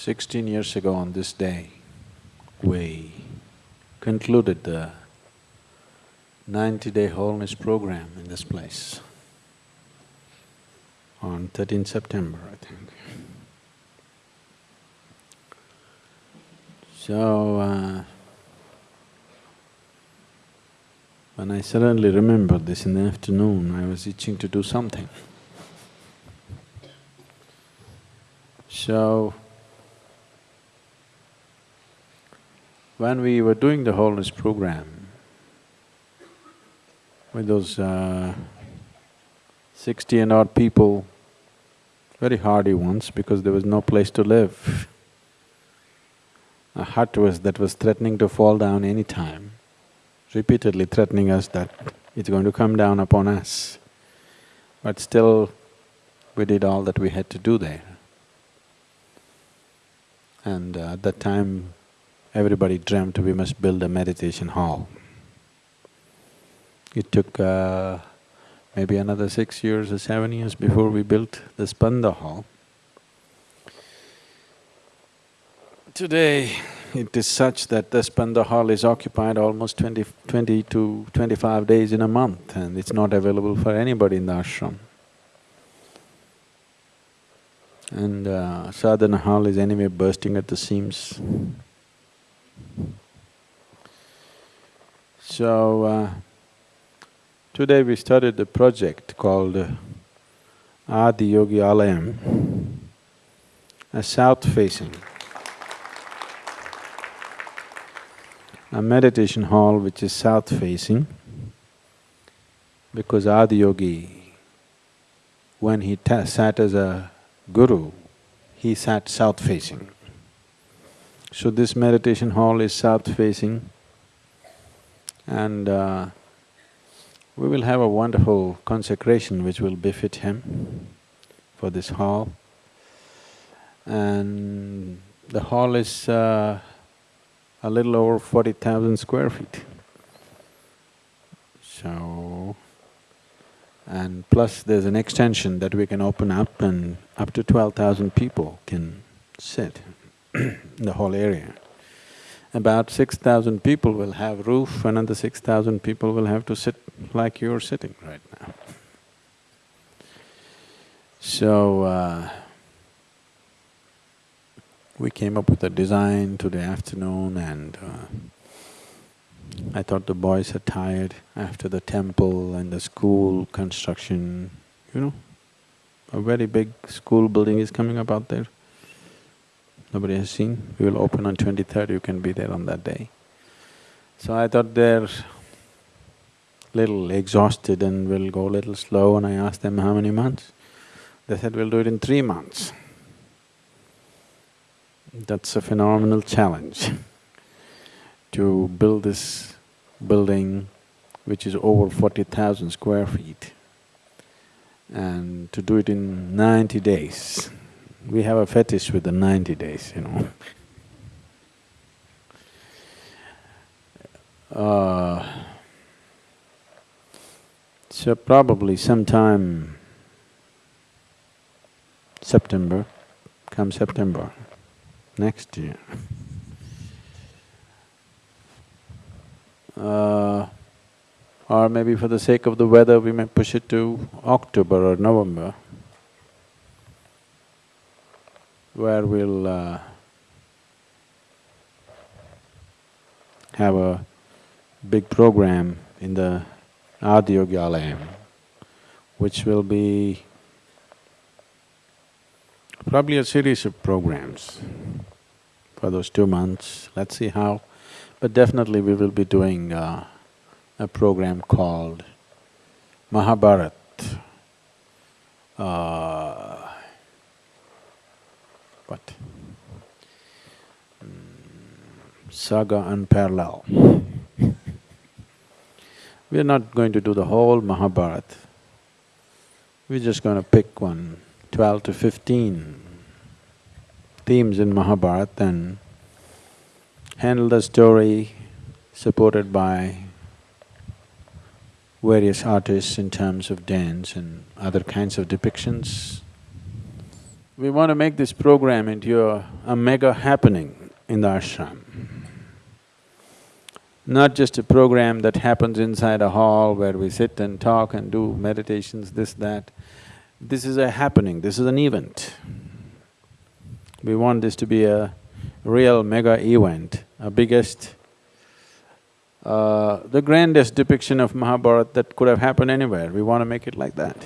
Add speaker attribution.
Speaker 1: Sixteen years ago on this day, we concluded the ninety-day wholeness program in this place on 13 September, I think. So, uh, when I suddenly remembered this in the afternoon, I was itching to do something. So, when we were doing the wholeness program, with those uh, sixty and odd people, very hardy ones because there was no place to live. A hut was that was threatening to fall down any time, repeatedly threatening us that it's going to come down upon us. But still, we did all that we had to do there. And uh, at that time, everybody dreamt we must build a meditation hall. It took uh, maybe another six years or seven years before we built the Spanda Hall. Today, it is such that the Spanda Hall is occupied almost 20, 20 to twenty-five days in a month and it's not available for anybody in the ashram. And uh, Sadhana Hall is anyway bursting at the seams. So, uh, Today we started a project called Adi Yogi Alayam, a south-facing, a meditation hall which is south-facing because Adi Yogi, when he sat as a guru, he sat south-facing. So this meditation hall is south-facing and uh, we will have a wonderful consecration which will befit him for this hall. And the hall is uh, a little over forty thousand square feet. So, and plus there's an extension that we can open up and up to twelve thousand people can sit in the whole area about six thousand people will have roof, another six thousand people will have to sit like you're sitting right now. So, uh, we came up with a design today afternoon and uh, I thought the boys are tired after the temple and the school construction, you know. A very big school building is coming up out there. Nobody has seen. We will open on twenty-third, you can be there on that day. So I thought they're little exhausted and will go a little slow and I asked them how many months. They said, we'll do it in three months. That's a phenomenal challenge to build this building which is over forty thousand square feet and to do it in ninety days. We have a fetish with the ninety days, you know. Uh, so probably sometime September, come September next year. Uh, or maybe for the sake of the weather, we may push it to October or November. Where we'll uh, have a big program in the Adiyogi Alayam, which will be probably a series of programs for those two months. Let's see how, but definitely we will be doing uh, a program called Mahabharat. Uh, what? Mm, saga unparalleled. we are not going to do the whole Mahabharata. We're just going to pick one, twelve to fifteen themes in Mahabharata and handle the story supported by various artists in terms of dance and other kinds of depictions we want to make this program into a, a mega happening in the ashram. Not just a program that happens inside a hall where we sit and talk and do meditations, this, that. This is a happening, this is an event. We want this to be a real mega event, a biggest, uh, the grandest depiction of Mahabharata that could have happened anywhere. We want to make it like that.